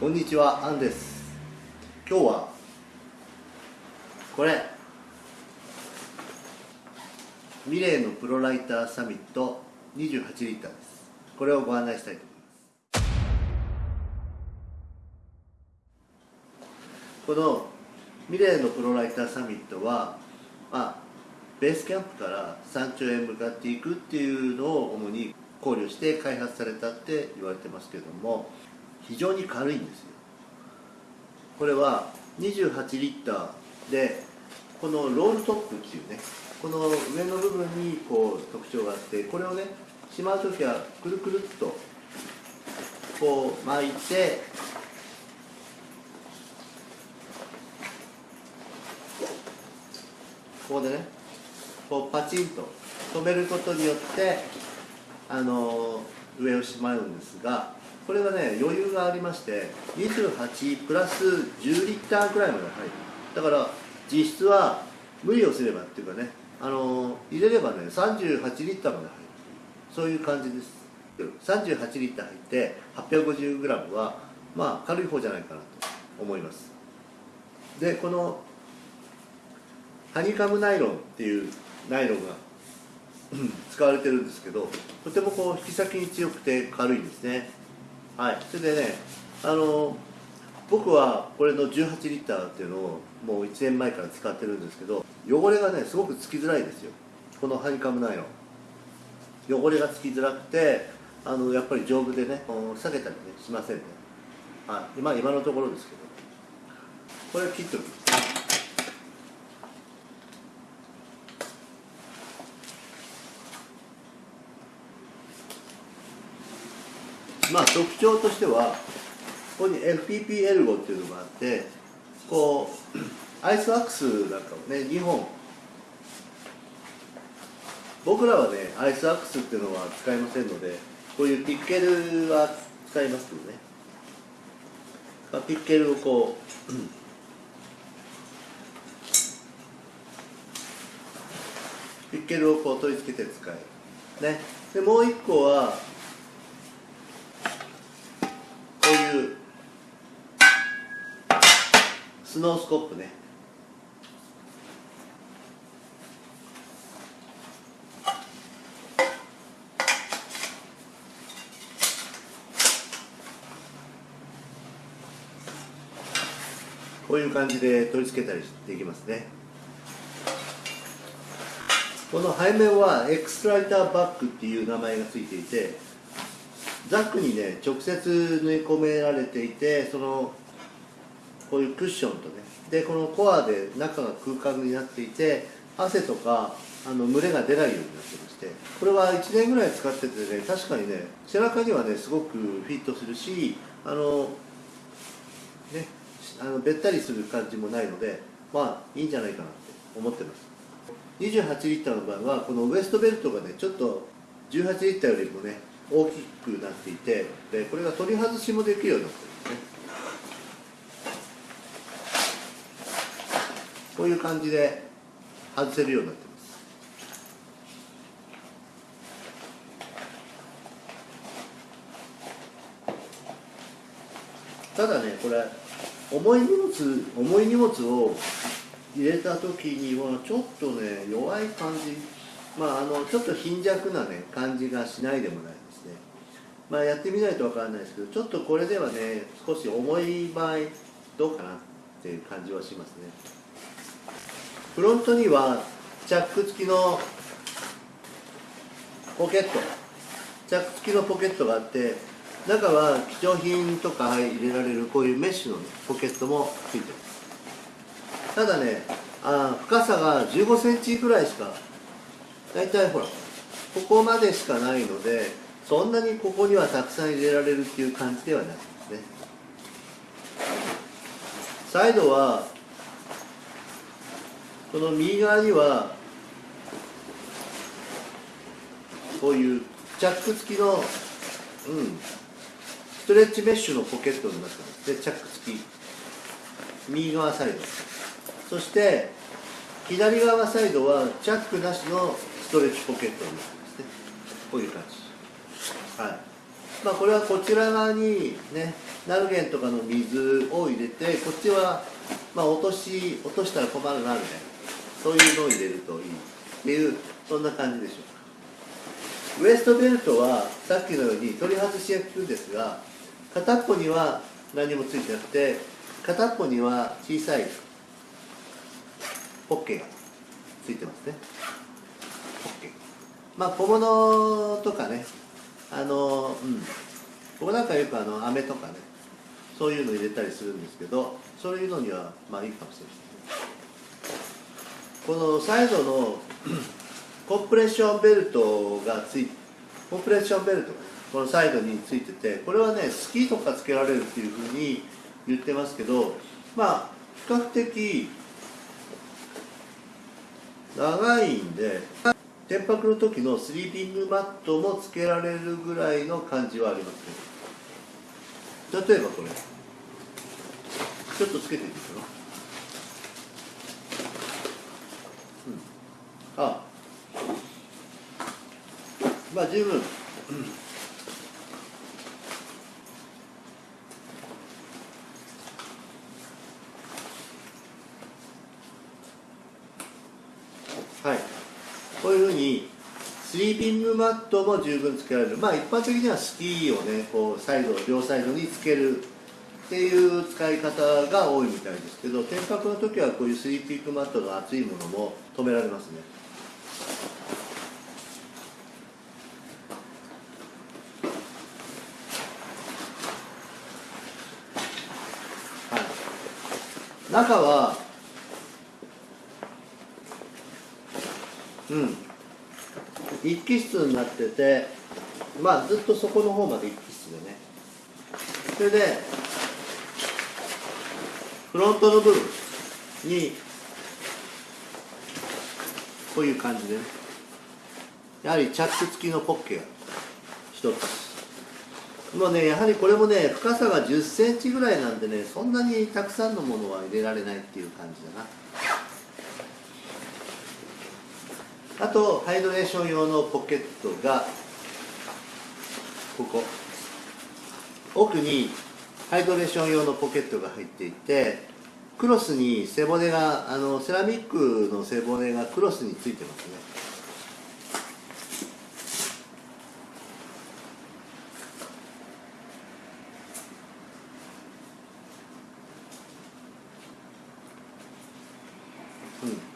こんにちは、アンです。今日はこれミレーのプロライターサミット28リッターです。これをご案内したいと思います。このミレーのプロライターサミットは、まあ、ベースキャンプから山頂へ向かっていくっていうのを主に考慮して開発されたって言われてますけども非常に軽いんですよ。これは28リッターでこのロールトップっていうねこの上の部分にこう特徴があってこれをねしまう時はくるくるっとこう巻いてここでねこうパチンと止めることによってあの上をしまうんですがこれはね余裕がありまして28プラス10リッターくらいまで入る。だから実質は無理をすればっていうかねあの入れればね38リッターまで入る。そういう感じです。38リッター入って 850g はまあ軽い方じゃないかなと思います。でこのハニカムナイロンっていうナイロンが使われてるんですけどとてもこう引き先に強くて軽いんですね。はい。それでねあの僕はこれの18リッターっていうのをもう1年前から使ってるんですけど汚れがねすごくつきづらいですよ。このハニカムナイロン。汚れがつきづらくてあのやっぱり丈夫でね下げたりねしませんね。はい。今今のところですけど。これ切っておきますまあ特徴としてはここに FPP エルゴっていうのがあってこうアイスワックスなんかをね2本。僕らはねアイスワックスっていうのは使いませんのでこういうピッケルは使いますけどね、まあ、ピッケルをこうピッケルをこう取り付けて使う。ね。でもう一個はスノースコップね。こういう感じで取り付けたりできますね。この背面はエクストライターバッグっていう名前がついていてザックにね直接縫い込められていてそのこういうクッションとね。でこのコアで中が空間になっていて汗とかあの蒸れが出ないようになってましてこれは1年ぐらい使っててね確かにね背中にはねすごくフィットするしあのねあのべったりする感じもないのでまあいいんじゃないかなって思ってます。28リッターの場合はこのウエストベルトがねちょっと18リッターよりもね大きくなっていてでこれが取り外しもできるようになってるんですね。こういう感じで外せるようになってます。ただねこれ重い荷物重い荷物を入れた時にはちょっとね弱い感じまああのちょっと貧弱なね感じがしないでもないですね。まあやってみないとわからないですけどちょっとこれではね少し重い場合どうかなっていう感じはしますね。フロントにはチャック付きのポケット。チャック付きのポケットがあって中は貴重品とか入れられるこういうメッシュの、ね、ポケットもついてますただねあ深さが1 5センチぐらいしか大体ほらここまでしかないのでそんなにここにはたくさん入れられるっていう感じではないですね。サイドはこの右側にはこういうチャック付きの、うん、ストレッチメッシュのポケットになってます。でチャック付き。右側サイド。そして左側サイドはチャックなしのストレッチポケットになってますね。こういう感じ。はい。まあ、これはこちら側にねナルゲンとかの水を入れてこっちはまあ落とし落としたら困るなみたいな。そういうのを入れるといい。っていうそんな感じでしょうか。ウエストベルトはさっきのように取り外しが効くんですが片っぽには何もついてなくて片っぽには小さいポッケがついてますね。ポッケ。まあ小物とかねあのうん。ここなんかよくあの飴とかねそういうの入れたりするんですけどそういうのにはまあいいかもしれない。このサイドの コンプレッションベルトがついコンプレッションベルトこのサイドについててこれはねスキーとかつけられるっていうふうに言ってますけどまあ比較的長いんで天白の時のスリーピングマットもつけられるぐらいの感じはありますけど例えばこれ。ちょっとつけてみるかな、うん、あ。まあ十分、はい、こういうふうにスリーピングマットも十分つけられる。まあ一般的にはスキーをねこうサイド両サイドにつける。っていう使い方が多いみたいですけど天白の時はこういうスリーピングマットの厚いものも止められますね。中はうん。一気室になっててまあずっとそこの方まで一気室でね。それでフロントの部分にこういう感じでね。やはりチャック付きのポッケが一つ。もうねやはりこれもね深さが1 0センチぐらいなんでねそんなにたくさんのものは入れられないっていう感じだな。あとハイドレーション用のポケットがここ。奥にハイドレーション用のポケットが入っていてクロスに背骨があのセラミックの背骨がクロスについてますね。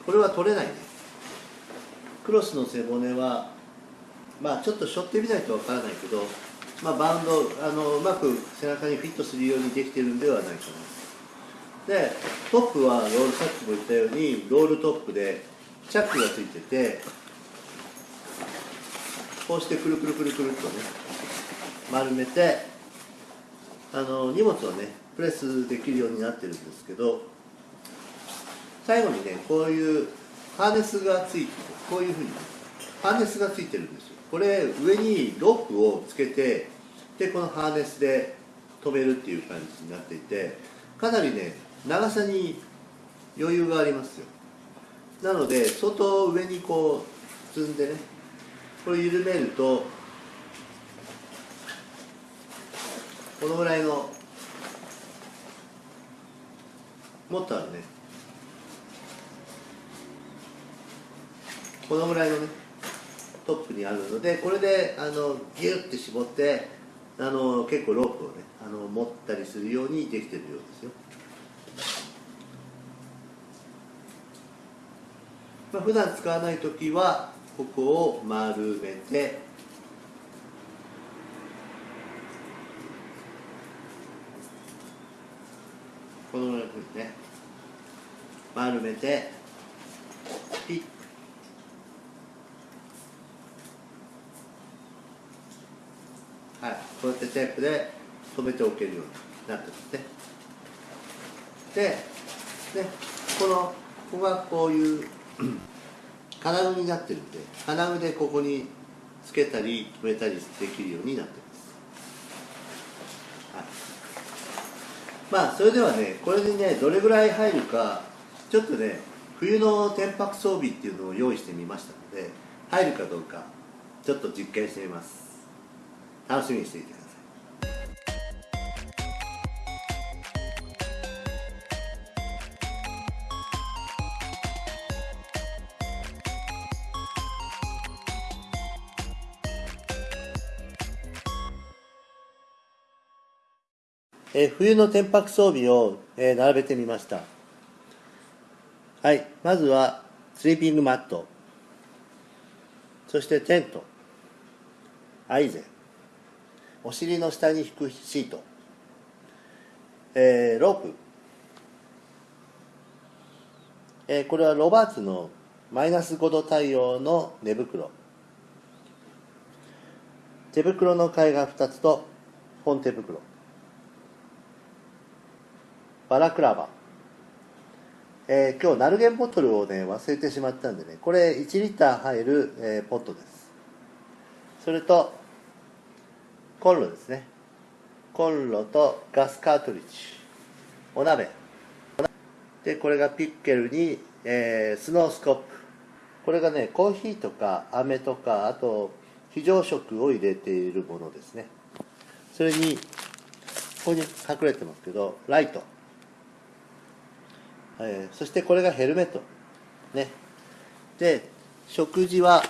これは取れないねクロスの背骨はまあちょっと背負ってみないとわからないけど、まあ、バウンドあのうまく背中にフィットするようにできてるんではないかな。でトップはロールさっきも言ったようにロールトップでチャックがついててこうしてくるくるくるくるっとね丸めてあの荷物をねプレスできるようになってるんですけど最後にねこういうハーネスがついてこういうふうにハーネスがついてるんですよ。これ上にロープをつけてでこのハーネスで止めるっていう感じになっていてかなりね長さに余裕がありますよ。なので相当上にこう積んでねこれ緩めるとこのぐらいのもっとあるねこのぐらいのねトップにあるのでこれであのギュッて絞ってあの結構ロープをねあの持ったりするようにできてるようですよ、まあ、普段使わない時はここを丸めてこのようにね丸めてピッはい、こうやってテープで留めておけるようになってますね。ででこのここがこういう 金具になってるんで金具でここにつけたり留めたりできるようになってます、はい、まあそれではねこれにねどれぐらい入るかちょっとね冬の天白装備っていうのを用意してみましたので入るかどうかちょっと実験してみます。楽しみにしていてください。え冬の天白装備を、え並べてみました。はい。まずはスリーピングマット。そしてテント。アイゼン。お尻の下に引くシート、えー、ロープ、えー、これはロバーツのマイナス5度対応の寝袋。手袋の替えが2つと本手袋。バラクラバ。えー、今日ナルゲンボトルをね忘れてしまったんでね。これ1リッター入る、えー、ポットです。それとコンロですね。コンロとガスカートリッジ。お鍋。でこれがピッケルに、えー、スノースコップ。これがねコーヒーとか飴とかあと非常食を入れているものですね。それにここに隠れてますけどライト。えー、そしてこれがヘルメット。ね。で食事は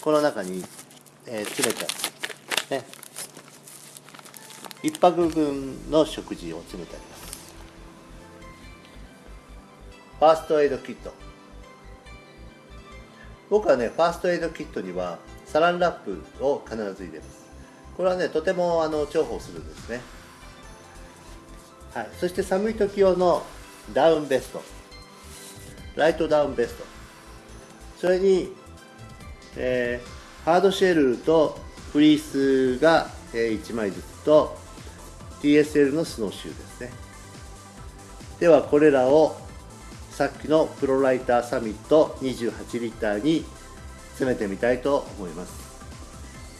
この中に、えー、詰めてね。1泊分の食事を詰めてあります。ファーストエイドキット。僕はねファーストエイドキットにはサランラップを必ず入れます。これはねとてもあの重宝するんですね。はい。そして寒い時用のダウンベスト。ライトダウンベスト。それに、えー、ハードシェルとフリースが、1枚ずつと TSL のスノーシューですね。ではこれらをさっきのプロライターサミット28リッターに詰めてみたいと思います。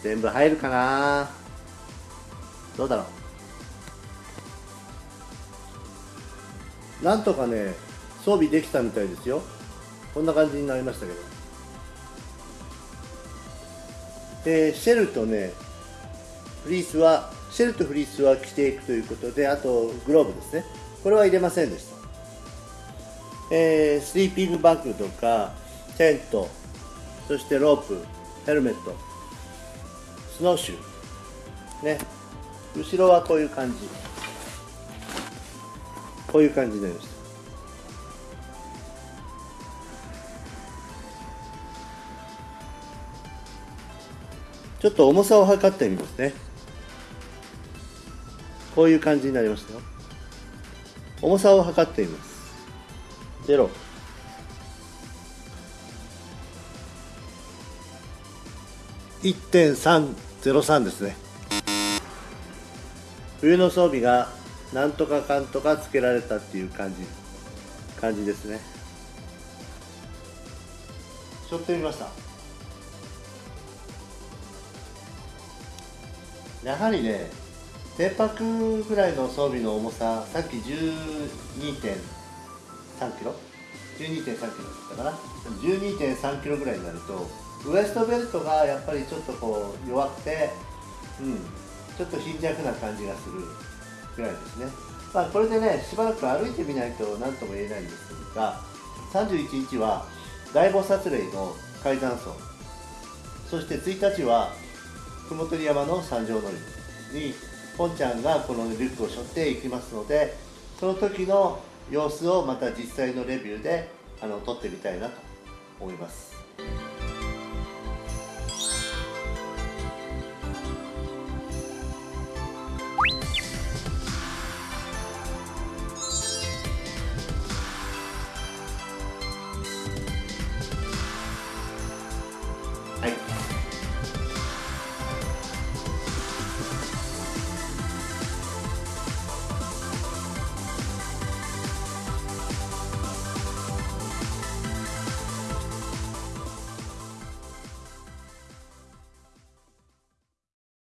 全部入るかな？どうだろう？なんとかね装備できたみたいですよ。こんな感じになりましたけど。でシェルとねフリースはシェルとフリースは着ていくということであとグローブですね。これは入れませんでした、えー、スリーピングバッグとかテントそしてロープヘルメットスノーシュー。ね。後ろはこういう感じ。こういう感じになりましたちょっと重さを測ってみますね。こういう感じになりましたよ。重さを測ってみます。0 1.303ですね。冬の装備がなんとかかんとかつけられたっていう感じ感じですね。しょってみました。やはりね天白ぐらいの装備の重ささっき12.3キロ？12.3キロだったかな？12.3キロぐらいになるとウエストベルトがやっぱりちょっとこう弱くてうんちょっと貧弱な感じがするぐらいですね。まあこれでねしばらく歩いてみないと何とも言えないんですが31日は大菩薩霊の階段層そして1日は雲取山の山上乗りにポンちゃんがこのリュックを背負っていきますのでその時の様子をまた実際のレビューであの撮ってみたいなと思います。